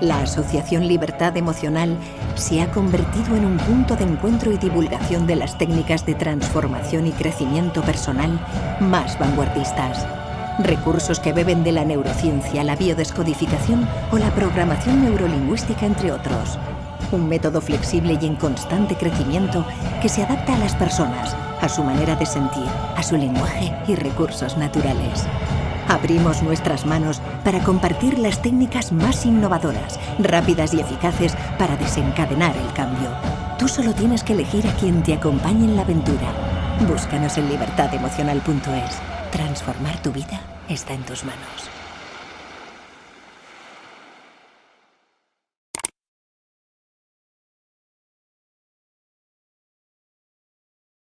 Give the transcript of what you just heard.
La Asociación Libertad Emocional se ha convertido en un punto de encuentro y divulgación de las técnicas de transformación y crecimiento personal más vanguardistas. Recursos que beben de la neurociencia, la biodescodificación o la programación neurolingüística, entre otros. Un método flexible y en constante crecimiento que se adapta a las personas, a su manera de sentir, a su lenguaje y recursos naturales. Abrimos nuestras manos para compartir las técnicas más innovadoras, rápidas y eficaces para desencadenar el cambio. Tú solo tienes que elegir a quien te acompañe en la aventura. Búscanos en libertademocional.es. Transformar tu vida está en tus manos.